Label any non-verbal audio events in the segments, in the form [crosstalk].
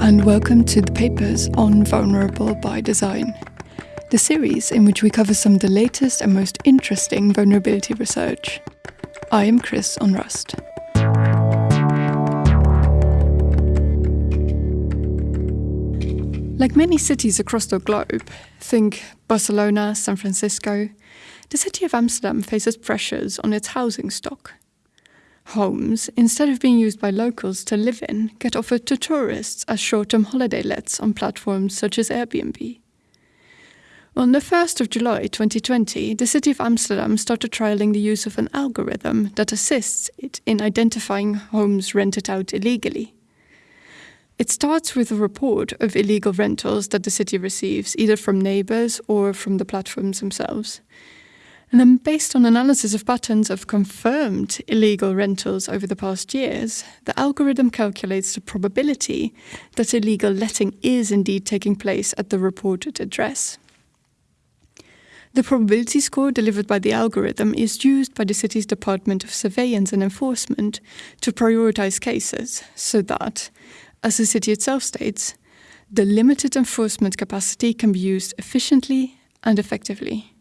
and welcome to the papers on Vulnerable by Design, the series in which we cover some of the latest and most interesting vulnerability research. I am Chris Onrust. Like many cities across the globe, think Barcelona, San Francisco, the city of Amsterdam faces pressures on its housing stock. Homes, instead of being used by locals to live in, get offered to tourists as short-term holiday lets on platforms such as Airbnb. On the 1st of July 2020, the City of Amsterdam started trialling the use of an algorithm that assists it in identifying homes rented out illegally. It starts with a report of illegal rentals that the city receives, either from neighbors or from the platforms themselves. And then based on analysis of patterns of confirmed illegal rentals over the past years, the algorithm calculates the probability that illegal letting is indeed taking place at the reported address. The probability score delivered by the algorithm is used by the city's Department of Surveillance and Enforcement to prioritize cases so that as the city itself states, the limited enforcement capacity can be used efficiently and effectively.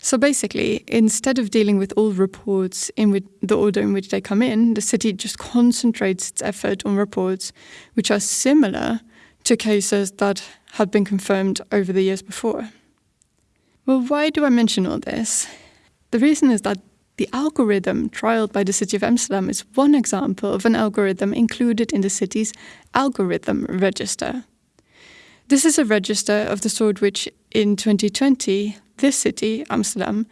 So basically, instead of dealing with all reports in the order in which they come in, the city just concentrates its effort on reports which are similar to cases that had been confirmed over the years before. Well, why do I mention all this? The reason is that the algorithm trialed by the City of Amsterdam is one example of an algorithm included in the city's algorithm register. This is a register of the sort which, in 2020, this city, Amsterdam,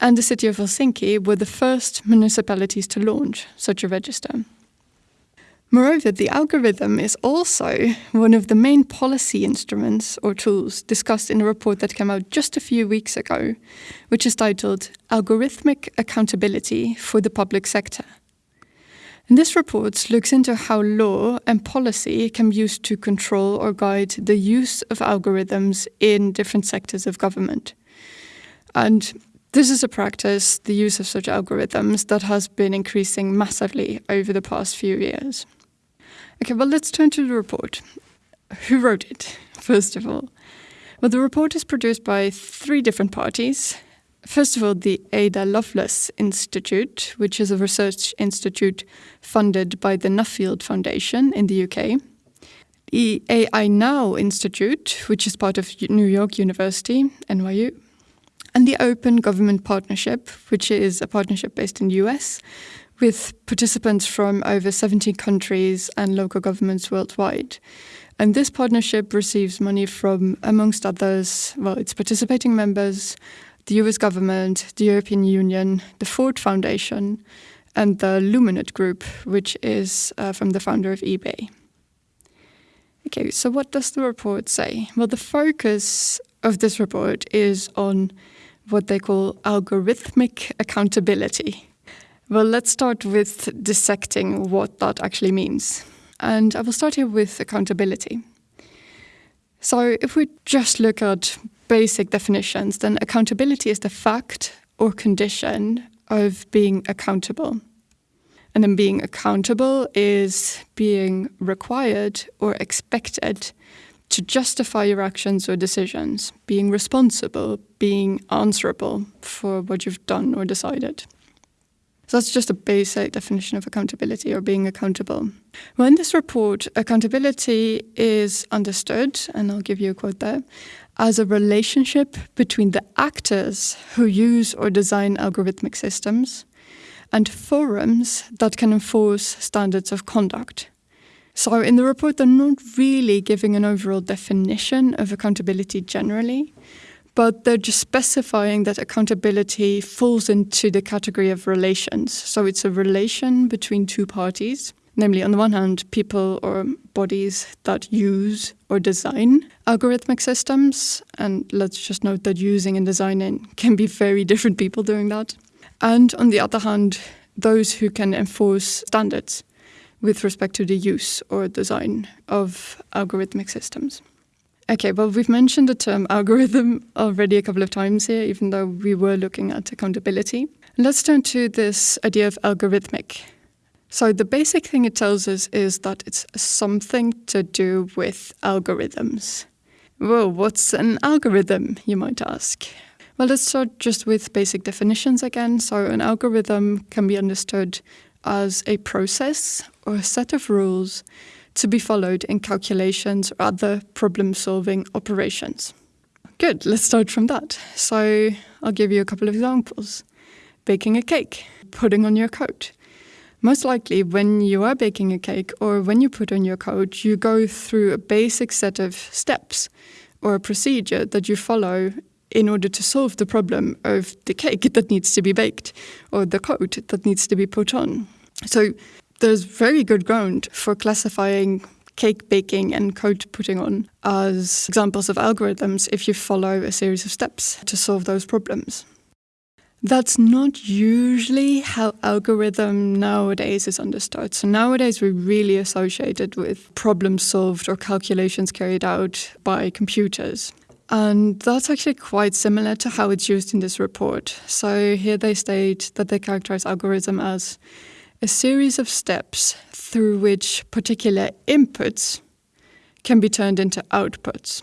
and the city of Helsinki were the first municipalities to launch such a register. Moreover, the algorithm is also one of the main policy instruments or tools discussed in a report that came out just a few weeks ago, which is titled Algorithmic Accountability for the Public Sector. And this report looks into how law and policy can be used to control or guide the use of algorithms in different sectors of government. And this is a practice, the use of such algorithms, that has been increasing massively over the past few years. Okay, well, let's turn to the report. Who wrote it, [laughs] first of all? Well, the report is produced by three different parties. First of all, the Ada Lovelace Institute, which is a research institute funded by the Nuffield Foundation in the UK. The AI Now Institute, which is part of New York University, NYU. And the Open Government Partnership, which is a partnership based in the US, with participants from over 70 countries and local governments worldwide. And this partnership receives money from, amongst others, well, its participating members, the US government, the European Union, the Ford Foundation, and the Luminate Group, which is uh, from the founder of eBay. Okay, so what does the report say? Well, the focus of this report is on what they call algorithmic accountability. Well, let's start with dissecting what that actually means. And I will start here with accountability. So if we just look at basic definitions, then accountability is the fact or condition of being accountable. And then being accountable is being required or expected to justify your actions or decisions, being responsible, being answerable for what you've done or decided. So that's just a basic definition of accountability or being accountable. Well, in this report, accountability is understood, and I'll give you a quote there, as a relationship between the actors who use or design algorithmic systems and forums that can enforce standards of conduct. So in the report, they're not really giving an overall definition of accountability generally, but they're just specifying that accountability falls into the category of relations. So it's a relation between two parties, namely, on the one hand, people or bodies that use or design algorithmic systems. And let's just note that using and designing can be very different people doing that. And on the other hand, those who can enforce standards with respect to the use or design of algorithmic systems. Okay, well, we've mentioned the term algorithm already a couple of times here, even though we were looking at accountability. Let's turn to this idea of algorithmic. So the basic thing it tells us is that it's something to do with algorithms. Well, what's an algorithm, you might ask? Well, let's start just with basic definitions again. So an algorithm can be understood as a process or a set of rules to be followed in calculations or other problem-solving operations. Good, let's start from that. So I'll give you a couple of examples. Baking a cake, putting on your coat. Most likely when you are baking a cake or when you put on your coat, you go through a basic set of steps or a procedure that you follow in order to solve the problem of the cake that needs to be baked or the coat that needs to be put on. So there's very good ground for classifying cake baking and coat putting on as examples of algorithms if you follow a series of steps to solve those problems. That's not usually how algorithm nowadays is understood. So nowadays we're really associated with problems solved or calculations carried out by computers. And that's actually quite similar to how it's used in this report. So here they state that they characterize algorithm as a series of steps through which particular inputs can be turned into outputs.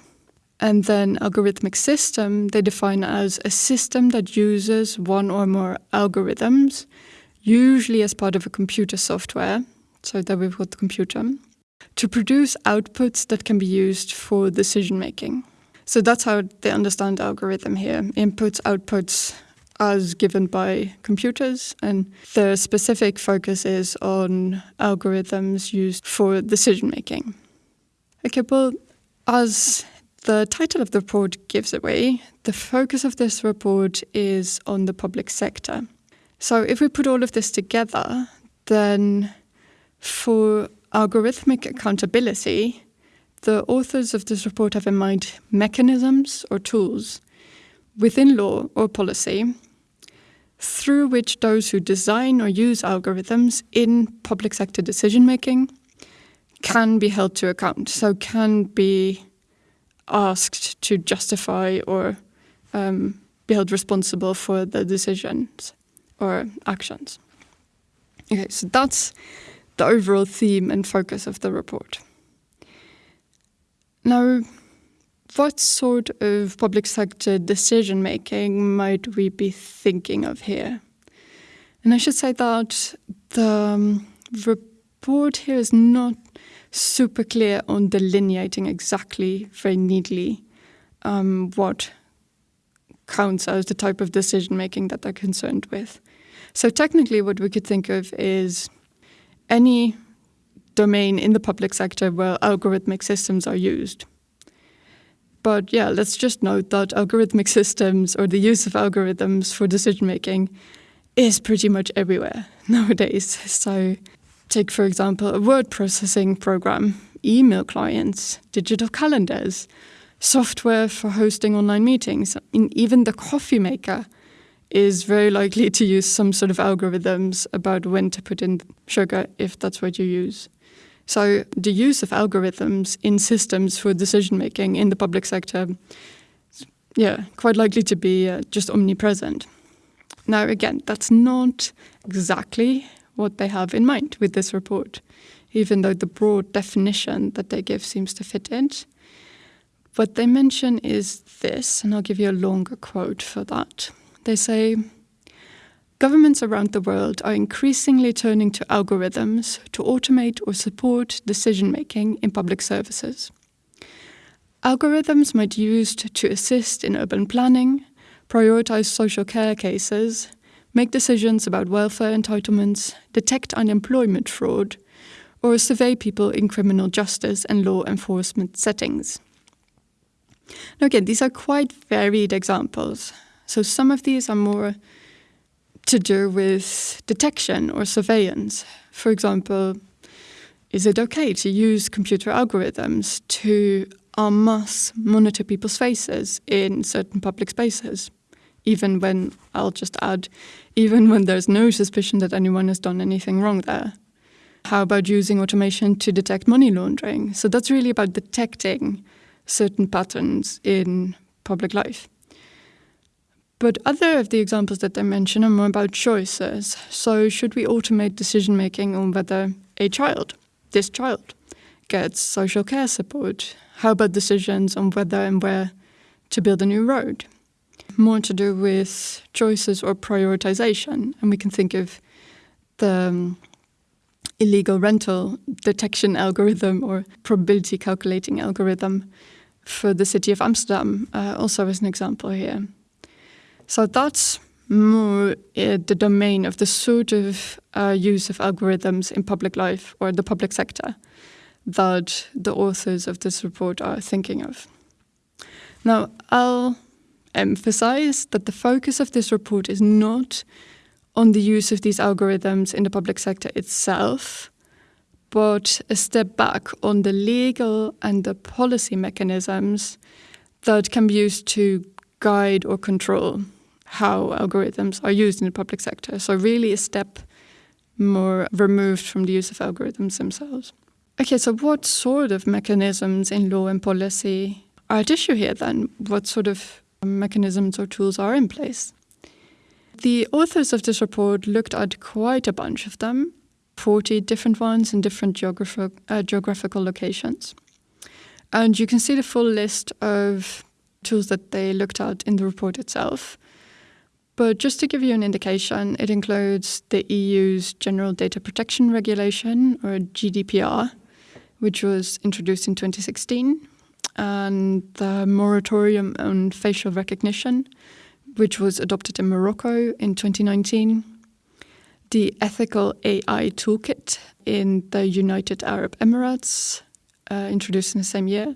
And then algorithmic system they define as a system that uses one or more algorithms, usually as part of a computer software, so that we've got the computer, to produce outputs that can be used for decision making. So that's how they understand algorithm here. Inputs, outputs as given by computers and the specific focus is on algorithms used for decision making. Okay, well, as the title of the report gives away, the focus of this report is on the public sector. So if we put all of this together, then for algorithmic accountability, the authors of this report have in mind mechanisms or tools within law or policy through which those who design or use algorithms in public sector decision making can be held to account, so can be asked to justify or um, be held responsible for the decisions or actions. Okay, so that's the overall theme and focus of the report. Now, what sort of public sector decision making might we be thinking of here? And I should say that the um, report here is not super clear on delineating exactly very neatly um, what counts as the type of decision making that they're concerned with. So technically what we could think of is any domain in the public sector where algorithmic systems are used. But yeah, let's just note that algorithmic systems or the use of algorithms for decision making is pretty much everywhere [laughs] nowadays. So take, for example, a word processing program, email clients, digital calendars, software for hosting online meetings, even the coffee maker is very likely to use some sort of algorithms about when to put in sugar if that's what you use. So the use of algorithms in systems for decision making in the public sector yeah, quite likely to be uh, just omnipresent. Now again, that's not exactly what they have in mind with this report, even though the broad definition that they give seems to fit in. What they mention is this, and I'll give you a longer quote for that. They say, Governments around the world are increasingly turning to algorithms to automate or support decision-making in public services. Algorithms might be used to assist in urban planning, prioritize social care cases, make decisions about welfare entitlements, detect unemployment fraud, or survey people in criminal justice and law enforcement settings. Now again, these are quite varied examples. So some of these are more to do with detection or surveillance. For example, is it okay to use computer algorithms to en masse monitor people's faces in certain public spaces? Even when, I'll just add, even when there's no suspicion that anyone has done anything wrong there. How about using automation to detect money laundering? So that's really about detecting certain patterns in public life. But other of the examples that they mention are more about choices. So, should we automate decision making on whether a child, this child, gets social care support? How about decisions on whether and where to build a new road? More to do with choices or prioritization. And we can think of the um, illegal rental detection algorithm or probability calculating algorithm for the city of Amsterdam, uh, also as an example here. So that's more uh, the domain of the sort of uh, use of algorithms in public life or the public sector that the authors of this report are thinking of. Now, I'll emphasize that the focus of this report is not on the use of these algorithms in the public sector itself, but a step back on the legal and the policy mechanisms that can be used to guide or control how algorithms are used in the public sector. So, really, a step more removed from the use of algorithms themselves. Okay, so what sort of mechanisms in law and policy are at issue here then? What sort of mechanisms or tools are in place? The authors of this report looked at quite a bunch of them, 40 different ones in different uh, geographical locations. And you can see the full list of tools that they looked at in the report itself. But just to give you an indication, it includes the EU's General Data Protection Regulation, or GDPR, which was introduced in 2016, and the moratorium on facial recognition, which was adopted in Morocco in 2019, the Ethical AI Toolkit in the United Arab Emirates, uh, introduced in the same year,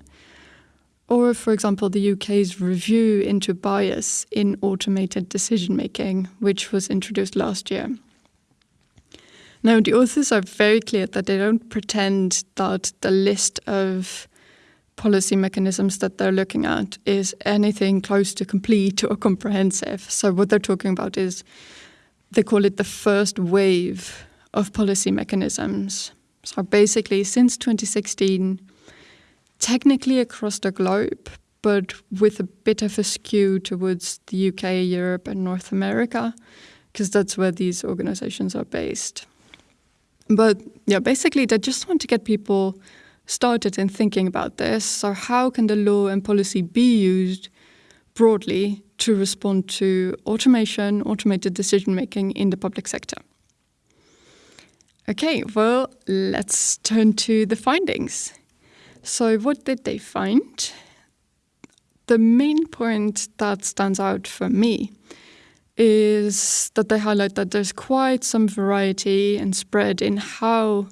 or, for example, the UK's review into bias in automated decision making, which was introduced last year. Now, the authors are very clear that they don't pretend that the list of policy mechanisms that they're looking at is anything close to complete or comprehensive. So, what they're talking about is they call it the first wave of policy mechanisms. So, basically, since 2016, technically across the globe, but with a bit of a skew towards the UK, Europe, and North America, because that's where these organizations are based. But yeah, basically, they just want to get people started in thinking about this. So, how can the law and policy be used broadly to respond to automation, automated decision making in the public sector? Okay, well, let's turn to the findings. So, what did they find? The main point that stands out for me is that they highlight that there's quite some variety and spread in how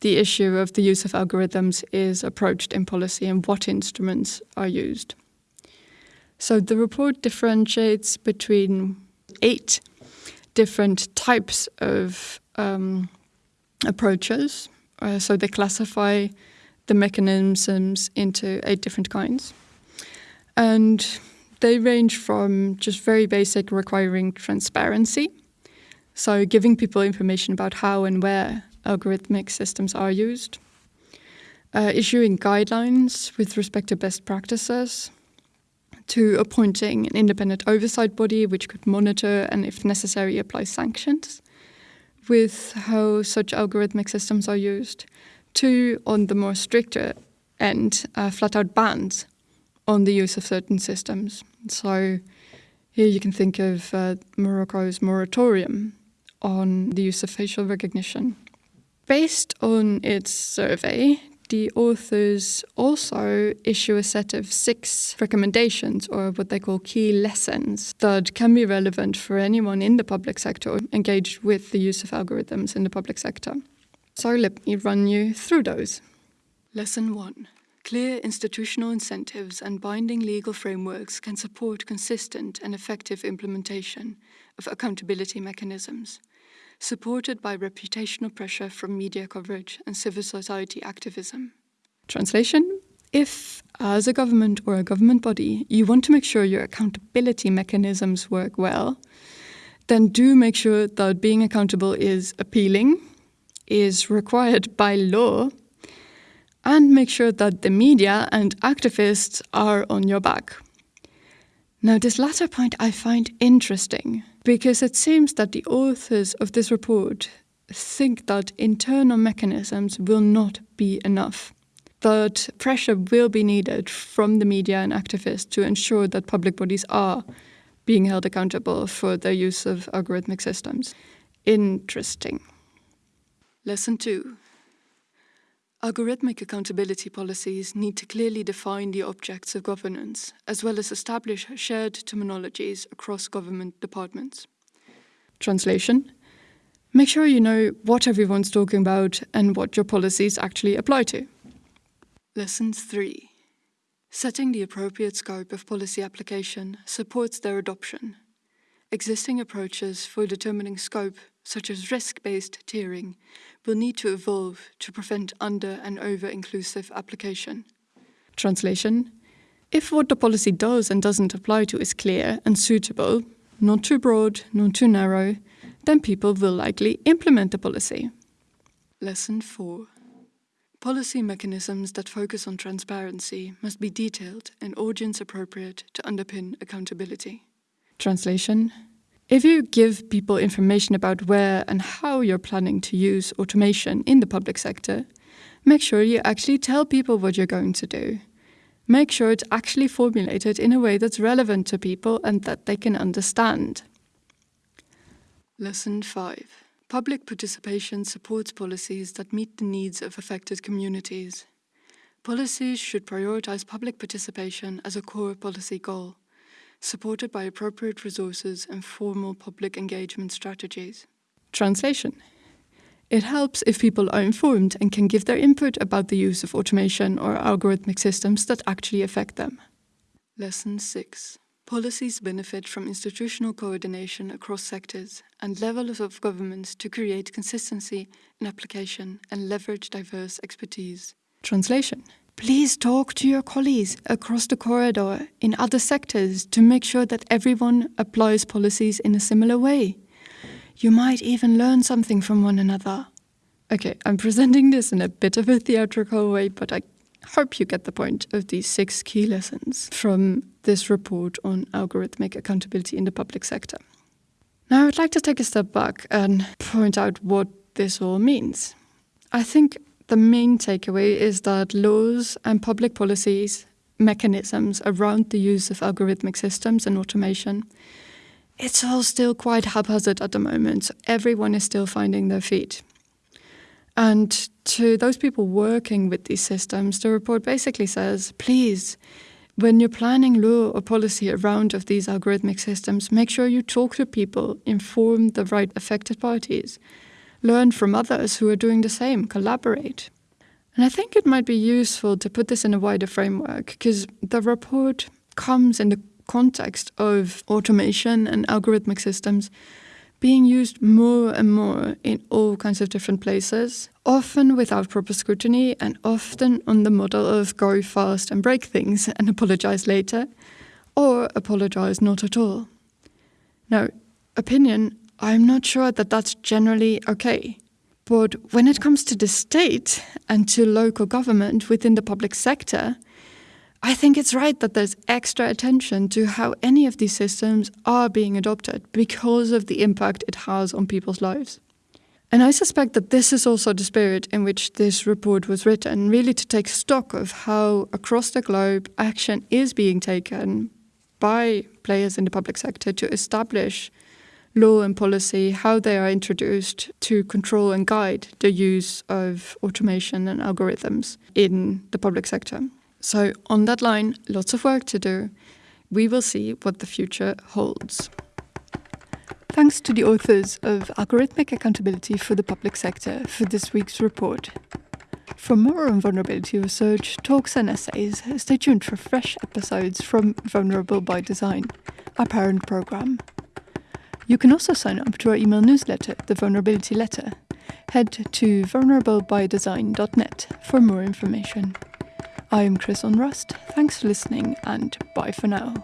the issue of the use of algorithms is approached in policy and what instruments are used. So the report differentiates between eight different types of um, approaches. Uh, so they classify the mechanisms into eight different kinds. And they range from just very basic requiring transparency, so giving people information about how and where algorithmic systems are used, uh, issuing guidelines with respect to best practices, to appointing an independent oversight body which could monitor and, if necessary, apply sanctions with how such algorithmic systems are used, Two, on the more stricter end, uh, flat out bans on the use of certain systems. So here you can think of uh, Morocco's moratorium on the use of facial recognition. Based on its survey, the authors also issue a set of six recommendations, or what they call key lessons, that can be relevant for anyone in the public sector engaged with the use of algorithms in the public sector. So let me run you through those. Lesson 1. Clear institutional incentives and binding legal frameworks can support consistent and effective implementation of accountability mechanisms, supported by reputational pressure from media coverage and civil society activism. Translation If, as a government or a government body, you want to make sure your accountability mechanisms work well, then do make sure that being accountable is appealing is required by law and make sure that the media and activists are on your back. Now, this latter point I find interesting because it seems that the authors of this report think that internal mechanisms will not be enough. That pressure will be needed from the media and activists to ensure that public bodies are being held accountable for their use of algorithmic systems. Interesting. Lesson 2 Algorithmic accountability policies need to clearly define the objects of governance, as well as establish shared terminologies across government departments. Translation Make sure you know what everyone's talking about and what your policies actually apply to. Lesson 3 Setting the appropriate scope of policy application supports their adoption. Existing approaches for determining scope, such as risk-based tiering, will need to evolve to prevent under- and over-inclusive application. Translation If what the policy does and doesn't apply to is clear and suitable, not too broad, not too narrow, then people will likely implement the policy. Lesson 4 Policy mechanisms that focus on transparency must be detailed and audience appropriate to underpin accountability. Translation If you give people information about where and how you're planning to use automation in the public sector, make sure you actually tell people what you're going to do. Make sure it's actually formulated in a way that's relevant to people and that they can understand. Lesson 5 Public participation supports policies that meet the needs of affected communities. Policies should prioritize public participation as a core policy goal, supported by appropriate resources and formal public engagement strategies. Translation It helps if people are informed and can give their input about the use of automation or algorithmic systems that actually affect them. Lesson 6 Policies benefit from institutional coordination across sectors and levels of government to create consistency in application and leverage diverse expertise. Translation Please talk to your colleagues across the corridor in other sectors to make sure that everyone applies policies in a similar way. You might even learn something from one another. Okay, I'm presenting this in a bit of a theatrical way, but I hope you get the point of these six key lessons from this report on algorithmic accountability in the public sector. Now, I'd like to take a step back and point out what this all means. I think the main takeaway is that laws and public policies, mechanisms around the use of algorithmic systems and automation, it's all still quite haphazard at the moment. So everyone is still finding their feet. And to those people working with these systems, the report basically says, please, when you're planning law or policy around of these algorithmic systems, make sure you talk to people, inform the right affected parties, learn from others who are doing the same, collaborate. And I think it might be useful to put this in a wider framework because the report comes in the context of automation and algorithmic systems being used more and more in all kinds of different places, often without proper scrutiny and often on the model of go fast and break things [laughs] and apologize later, or apologize not at all. Now, opinion, I'm not sure that that's generally okay. But when it comes to the state and to local government within the public sector, I think it's right that there's extra attention to how any of these systems are being adopted because of the impact it has on people's lives. And I suspect that this is also the spirit in which this report was written, really to take stock of how across the globe action is being taken by players in the public sector to establish law and policy, how they are introduced to control and guide the use of automation and algorithms in the public sector. So, on that line, lots of work to do. We will see what the future holds. Thanks to the authors of Algorithmic Accountability for the Public Sector for this week's report. For more on vulnerability research, talks and essays, stay tuned for fresh episodes from Vulnerable by Design, our parent program. You can also sign up to our email newsletter, The Vulnerability Letter. Head to vulnerablebydesign.net for more information. I am Chris Onrust. Thanks for listening and bye for now.